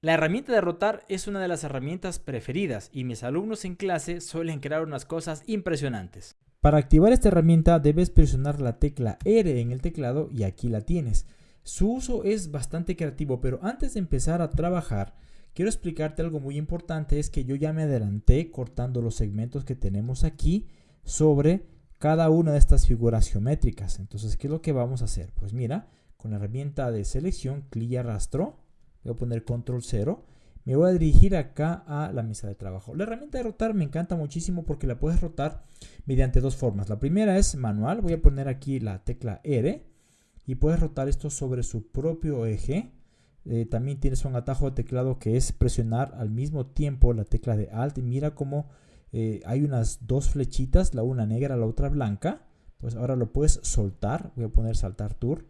La herramienta de rotar es una de las herramientas preferidas y mis alumnos en clase suelen crear unas cosas impresionantes. Para activar esta herramienta debes presionar la tecla R en el teclado y aquí la tienes. Su uso es bastante creativo, pero antes de empezar a trabajar, quiero explicarte algo muy importante, es que yo ya me adelanté cortando los segmentos que tenemos aquí sobre cada una de estas figuras geométricas. Entonces, ¿qué es lo que vamos a hacer? Pues mira, con la herramienta de selección, clic y arrastro, voy a poner control 0 me voy a dirigir acá a la mesa de trabajo. La herramienta de rotar me encanta muchísimo porque la puedes rotar mediante dos formas. La primera es manual, voy a poner aquí la tecla R y puedes rotar esto sobre su propio eje. Eh, también tienes un atajo de teclado que es presionar al mismo tiempo la tecla de Alt y mira cómo eh, hay unas dos flechitas, la una negra, la otra blanca. Pues ahora lo puedes soltar, voy a poner saltar tour.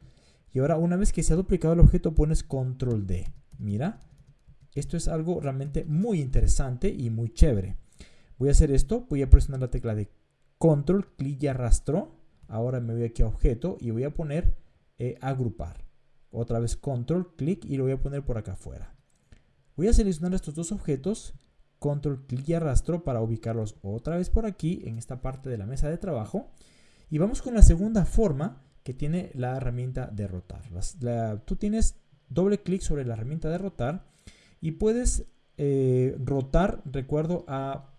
Y ahora una vez que se ha duplicado el objeto pones control D. Mira, esto es algo realmente muy interesante y muy chévere. Voy a hacer esto, voy a presionar la tecla de control, clic y arrastro. Ahora me voy aquí a objeto y voy a poner eh, agrupar. Otra vez control, clic y lo voy a poner por acá afuera. Voy a seleccionar estos dos objetos, control, clic y arrastro para ubicarlos otra vez por aquí en esta parte de la mesa de trabajo. Y vamos con la segunda forma que tiene la herramienta de rotar. tú tienes doble clic sobre la herramienta de rotar y puedes eh, rotar, recuerdo, a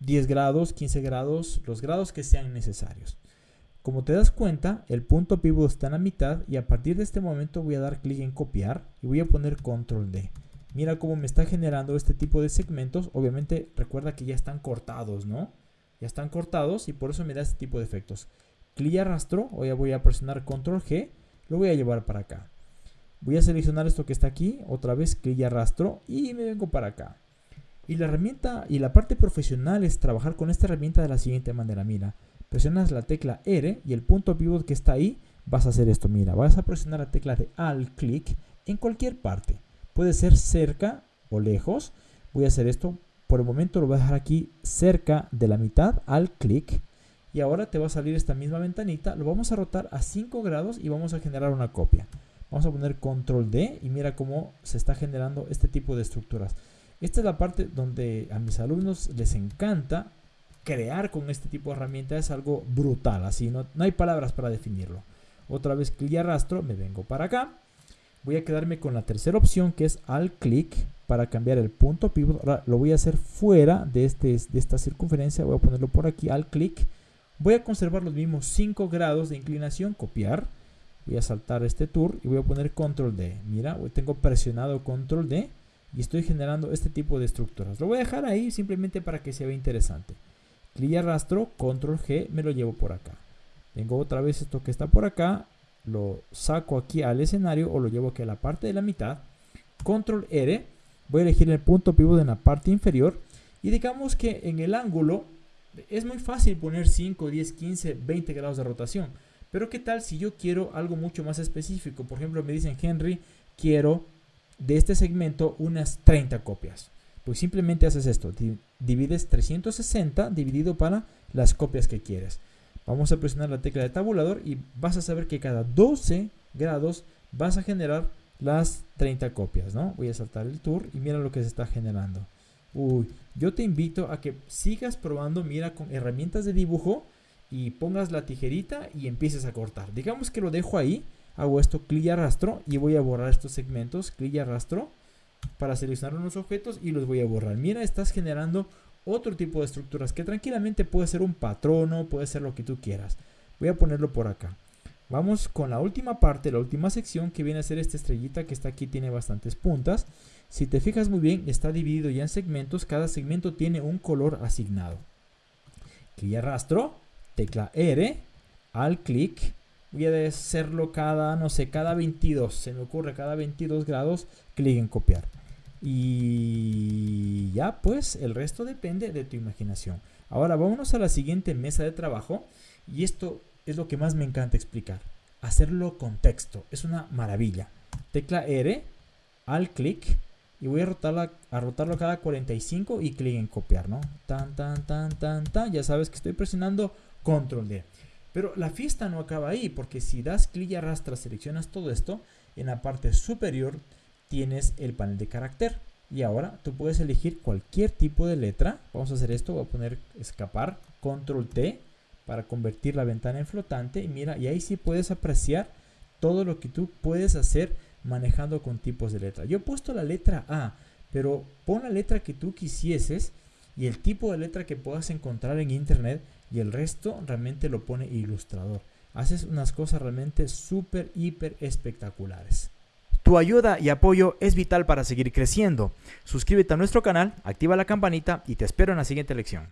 10 grados, 15 grados, los grados que sean necesarios. Como te das cuenta, el punto pivot está en la mitad y a partir de este momento voy a dar clic en copiar y voy a poner control D. Mira cómo me está generando este tipo de segmentos. Obviamente recuerda que ya están cortados, ¿no? Ya están cortados y por eso me da este tipo de efectos. Clic y arrastro, hoy voy a presionar control G, lo voy a llevar para acá. Voy a seleccionar esto que está aquí, otra vez clic y arrastro y me vengo para acá. Y la herramienta y la parte profesional es trabajar con esta herramienta de la siguiente manera. Mira, presionas la tecla R y el punto pivot que está ahí, vas a hacer esto. Mira, vas a presionar la tecla de Alt clic en cualquier parte. Puede ser cerca o lejos. Voy a hacer esto. Por el momento lo voy a dejar aquí cerca de la mitad, Alt clic. Y ahora te va a salir esta misma ventanita. Lo vamos a rotar a 5 grados y vamos a generar una copia. Vamos a poner control D y mira cómo se está generando este tipo de estructuras. Esta es la parte donde a mis alumnos les encanta crear con este tipo de herramienta. Es algo brutal, así no, no hay palabras para definirlo. Otra vez clic y arrastro, me vengo para acá. Voy a quedarme con la tercera opción que es al clic para cambiar el punto pivot. Ahora lo voy a hacer fuera de, este, de esta circunferencia. Voy a ponerlo por aquí al clic. Voy a conservar los mismos 5 grados de inclinación, copiar voy a saltar este tour y voy a poner control D. Mira, tengo presionado control D y estoy generando este tipo de estructuras. Lo voy a dejar ahí simplemente para que se vea interesante. Clic y arrastro, control G, me lo llevo por acá. Tengo otra vez esto que está por acá, lo saco aquí al escenario o lo llevo aquí a la parte de la mitad. Control R, voy a elegir el punto pivot en la parte inferior y digamos que en el ángulo es muy fácil poner 5, 10, 15, 20 grados de rotación. Pero ¿qué tal si yo quiero algo mucho más específico? Por ejemplo, me dicen, Henry, quiero de este segmento unas 30 copias. Pues simplemente haces esto, divides 360 dividido para las copias que quieres. Vamos a presionar la tecla de tabulador y vas a saber que cada 12 grados vas a generar las 30 copias, ¿no? Voy a saltar el tour y mira lo que se está generando. Uy, yo te invito a que sigas probando, mira, con herramientas de dibujo y pongas la tijerita y empieces a cortar. Digamos que lo dejo ahí, hago esto, clic y arrastro y voy a borrar estos segmentos, clic y arrastro para seleccionar unos objetos y los voy a borrar. Mira, estás generando otro tipo de estructuras que tranquilamente puede ser un patrono, puede ser lo que tú quieras. Voy a ponerlo por acá. Vamos con la última parte, la última sección que viene a ser esta estrellita que está aquí, tiene bastantes puntas. Si te fijas muy bien, está dividido ya en segmentos, cada segmento tiene un color asignado. Clic y arrastro tecla R, al clic, voy a hacerlo cada, no sé, cada 22, se me ocurre cada 22 grados, clic en copiar. Y ya pues el resto depende de tu imaginación. Ahora vámonos a la siguiente mesa de trabajo y esto es lo que más me encanta explicar. Hacerlo con texto, es una maravilla. Tecla R, al clic y voy a rotarla, a rotarlo cada 45 y clic en copiar, ¿no? Tan, tan, tan, tan, tan. Ya sabes que estoy presionando control D. Pero la fiesta no acaba ahí, porque si das clic y arrastras, seleccionas todo esto, en la parte superior tienes el panel de carácter. Y ahora tú puedes elegir cualquier tipo de letra. Vamos a hacer esto, voy a poner escapar, control T para convertir la ventana en flotante. Y mira, y ahí sí puedes apreciar todo lo que tú puedes hacer manejando con tipos de letra. Yo he puesto la letra A, pero pon la letra que tú quisieses y el tipo de letra que puedas encontrar en internet y el resto realmente lo pone ilustrador. Haces unas cosas realmente súper, hiper espectaculares. Tu ayuda y apoyo es vital para seguir creciendo. Suscríbete a nuestro canal, activa la campanita y te espero en la siguiente lección.